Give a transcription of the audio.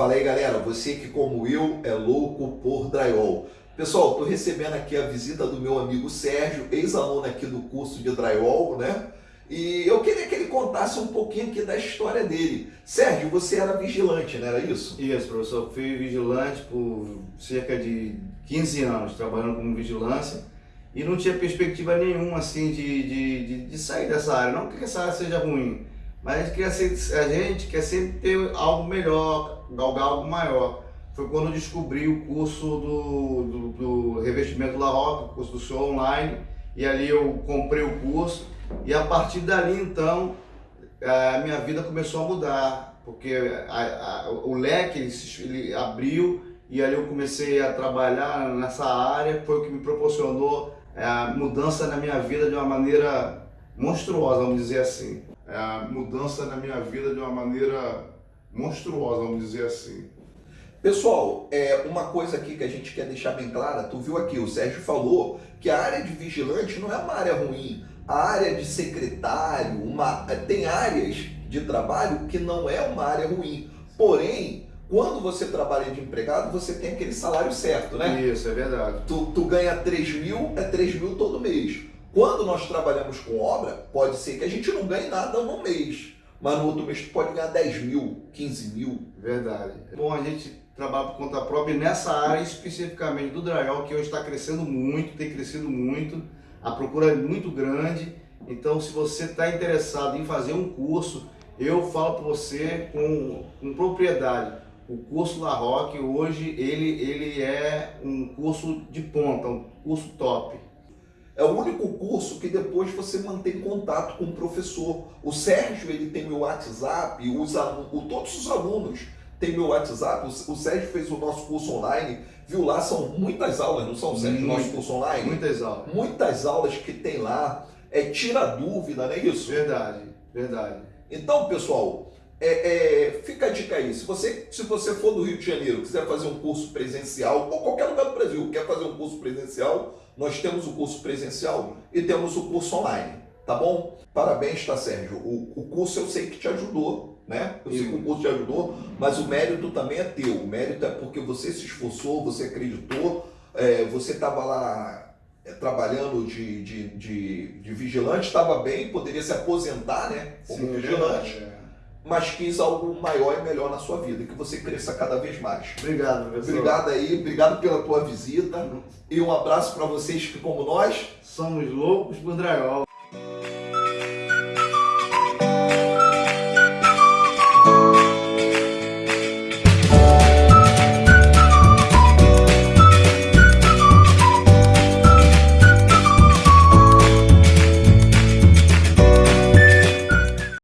Fala aí galera, você que como eu é louco por drywall. Pessoal, estou recebendo aqui a visita do meu amigo Sérgio, ex-aluno aqui do curso de drywall, né? E eu queria que ele contasse um pouquinho aqui da história dele. Sérgio, você era vigilante, não era isso? Isso, professor. Fui vigilante por cerca de 15 anos, trabalhando como vigilância. E não tinha perspectiva nenhuma, assim, de, de, de, de sair dessa área. Não que essa área seja ruim, mas a gente quer, ser, a gente quer sempre ter algo melhor, galgar algo maior. Foi quando eu descobri o curso do, do, do revestimento La Roca, o curso do senhor online, e ali eu comprei o curso, e a partir dali então, a minha vida começou a mudar, porque a, a, o leque ele, ele abriu, e ali eu comecei a trabalhar nessa área, foi o que me proporcionou é, a mudança na minha vida de uma maneira monstruosa, vamos dizer assim a mudança na minha vida de uma maneira monstruosa, vamos dizer assim. Pessoal, é uma coisa aqui que a gente quer deixar bem clara, tu viu aqui, o Sérgio falou que a área de vigilante não é uma área ruim, a área de secretário, uma, tem áreas de trabalho que não é uma área ruim, porém, quando você trabalha de empregado, você tem aquele salário certo, né? Isso, é verdade. Tu, tu ganha 3 mil, é 3 mil todo mês. Quando nós trabalhamos com obra, pode ser que a gente não ganhe nada no mês, mas no outro mês tu pode ganhar 10 mil, 15 mil. Verdade. Bom, a gente trabalha por conta própria nessa área especificamente do drywall, que hoje está crescendo muito, tem crescido muito, a procura é muito grande. Então, se você está interessado em fazer um curso, eu falo para você com, com propriedade. O curso La Roque hoje ele, ele é um curso de ponta, um curso top. É o único curso que depois você mantém contato com o professor. O Sérgio ele tem meu WhatsApp, os alunos, todos os alunos têm meu WhatsApp. O Sérgio fez o nosso curso online, viu lá, são muitas aulas, não são, Sérgio, Muito, nosso curso online? Muitas aulas. Muitas aulas que tem lá, é tira dúvida, não é isso? Verdade, verdade. Então, pessoal, é, é, fica a dica aí, se você, se você for do Rio de Janeiro, quiser fazer um curso presencial, ou qualquer lugar do Brasil, quer fazer um curso presencial, nós temos o curso presencial e temos o curso online, tá bom? Parabéns, tá, Sérgio? O, o curso eu sei que te ajudou, né? Eu sei que o curso te ajudou, mas o mérito também é teu. O mérito é porque você se esforçou, você acreditou, é, você estava lá é, trabalhando de, de, de, de vigilante, estava bem, poderia se aposentar, né? Como Sim, vigilante. É mas quis algo maior e melhor na sua vida, que você cresça cada vez mais. Obrigado, professor. Obrigado aí, obrigado pela tua visita e um abraço para vocês que, como nós, somos loucos por dragão.